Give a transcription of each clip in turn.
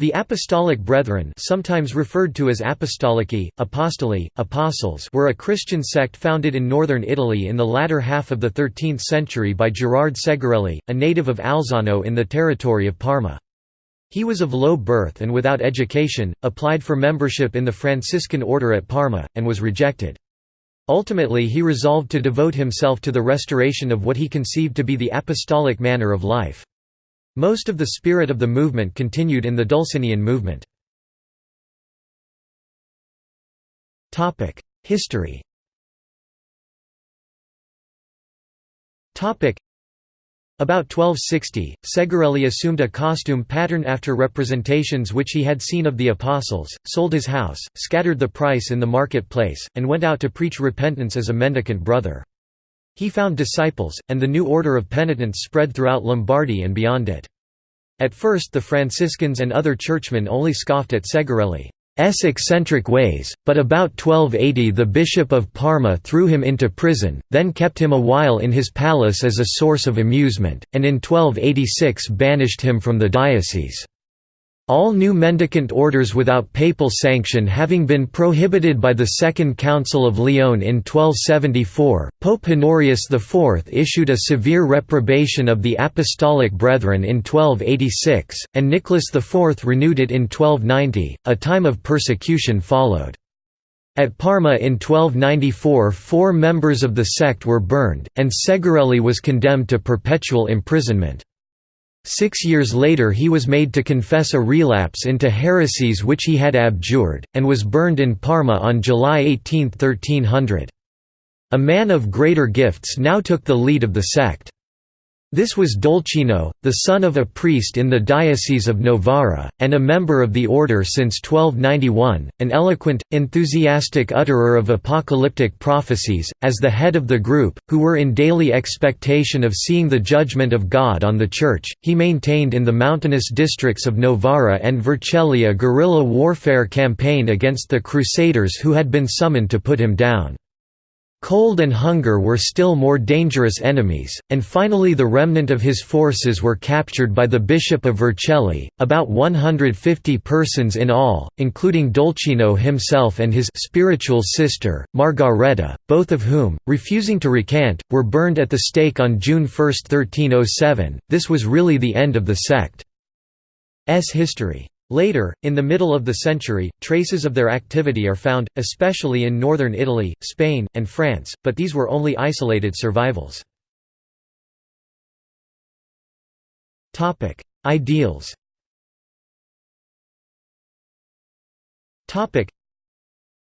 The Apostolic Brethren sometimes referred to as Apostolici, Apostoli, Apostles were a Christian sect founded in northern Italy in the latter half of the 13th century by Gerard Segarelli, a native of Alzano in the territory of Parma. He was of low birth and without education, applied for membership in the Franciscan order at Parma, and was rejected. Ultimately he resolved to devote himself to the restoration of what he conceived to be the apostolic manner of life. Most of the spirit of the movement continued in the Dulcinian movement. History about 1260, Segarelli assumed a costume pattern after representations which he had seen of the Apostles, sold his house, scattered the price in the market-place, and went out to preach repentance as a mendicant brother. He found disciples, and the new order of penitents spread throughout Lombardy and beyond it. At first the Franciscans and other churchmen only scoffed at Segarelli's eccentric ways, but about 1280 the Bishop of Parma threw him into prison, then kept him a while in his palace as a source of amusement, and in 1286 banished him from the diocese. All new mendicant orders without papal sanction having been prohibited by the Second Council of Lyon in 1274, Pope Honorius IV issued a severe reprobation of the Apostolic Brethren in 1286, and Nicholas IV renewed it in 1290. A time of persecution followed. At Parma in 1294 four members of the sect were burned, and Segarelli was condemned to perpetual imprisonment. Six years later he was made to confess a relapse into heresies which he had abjured, and was burned in Parma on July 18, 1300. A man of greater gifts now took the lead of the sect. This was Dolcino, the son of a priest in the Diocese of Novara, and a member of the order since 1291, an eloquent, enthusiastic utterer of apocalyptic prophecies, as the head of the group, who were in daily expectation of seeing the judgment of God on the Church. He maintained in the mountainous districts of Novara and Vercelli a guerrilla warfare campaign against the Crusaders who had been summoned to put him down. Cold and hunger were still more dangerous enemies, and finally the remnant of his forces were captured by the Bishop of Vercelli, about 150 persons in all, including Dolcino himself and his spiritual sister, Margareta, both of whom, refusing to recant, were burned at the stake on June 1, 1307. This was really the end of the sect's history. Later, in the middle of the century, traces of their activity are found, especially in northern Italy, Spain, and France, but these were only isolated survivals. Ideals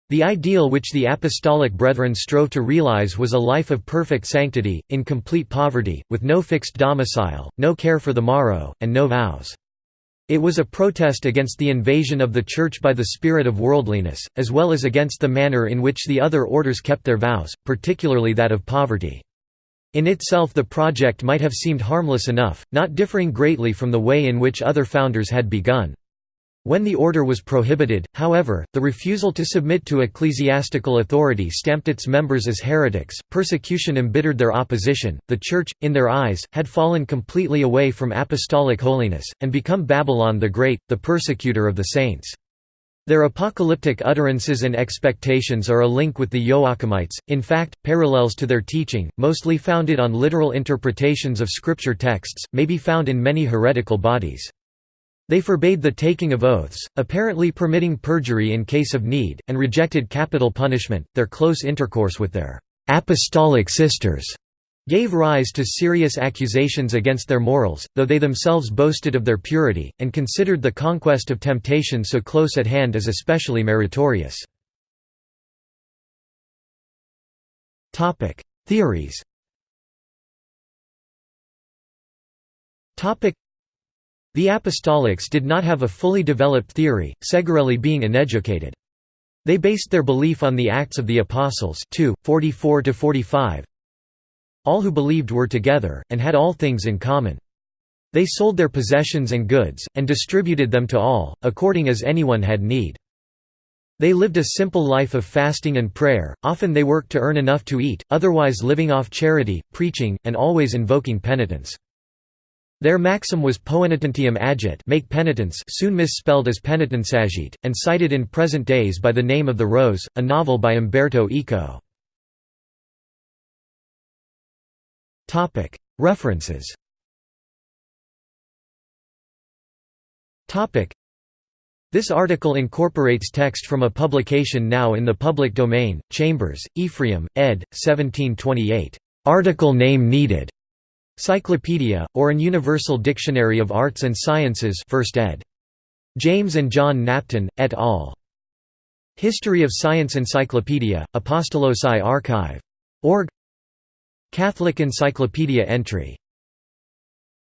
the ideal which the Apostolic Brethren strove to realize was a life of perfect sanctity, in complete poverty, with no fixed domicile, no care for the morrow, and no vows. It was a protest against the invasion of the Church by the spirit of worldliness, as well as against the manner in which the other orders kept their vows, particularly that of poverty. In itself the project might have seemed harmless enough, not differing greatly from the way in which other founders had begun. When the order was prohibited, however, the refusal to submit to ecclesiastical authority stamped its members as heretics, persecution embittered their opposition, the Church, in their eyes, had fallen completely away from apostolic holiness, and become Babylon the Great, the persecutor of the saints. Their apocalyptic utterances and expectations are a link with the Joachimites, in fact, parallels to their teaching, mostly founded on literal interpretations of scripture texts, may be found in many heretical bodies. They forbade the taking of oaths, apparently permitting perjury in case of need, and rejected capital punishment. Their close intercourse with their apostolic sisters gave rise to serious accusations against their morals, though they themselves boasted of their purity, and considered the conquest of temptation so close at hand as especially meritorious. Theories the Apostolics did not have a fully developed theory, Segarelli being uneducated. They based their belief on the Acts of the Apostles 2, 44–45 All who believed were together, and had all things in common. They sold their possessions and goods, and distributed them to all, according as anyone had need. They lived a simple life of fasting and prayer, often they worked to earn enough to eat, otherwise living off charity, preaching, and always invoking penitence. Their maxim was poenitentiam agit make penitence soon misspelled as penitenziagite, and cited in present days by the name of The Rose, a novel by Umberto Eco. References This article incorporates text from a publication now in the public domain, Chambers, Ephraim, ed. 1728. "'Article Name Needed' Cyclopedia, or an Universal Dictionary of Arts and Sciences 1st ed. James and John Knapton, et al. History of Science Encyclopedia, Apostolosai Archive. Org Catholic Encyclopedia entry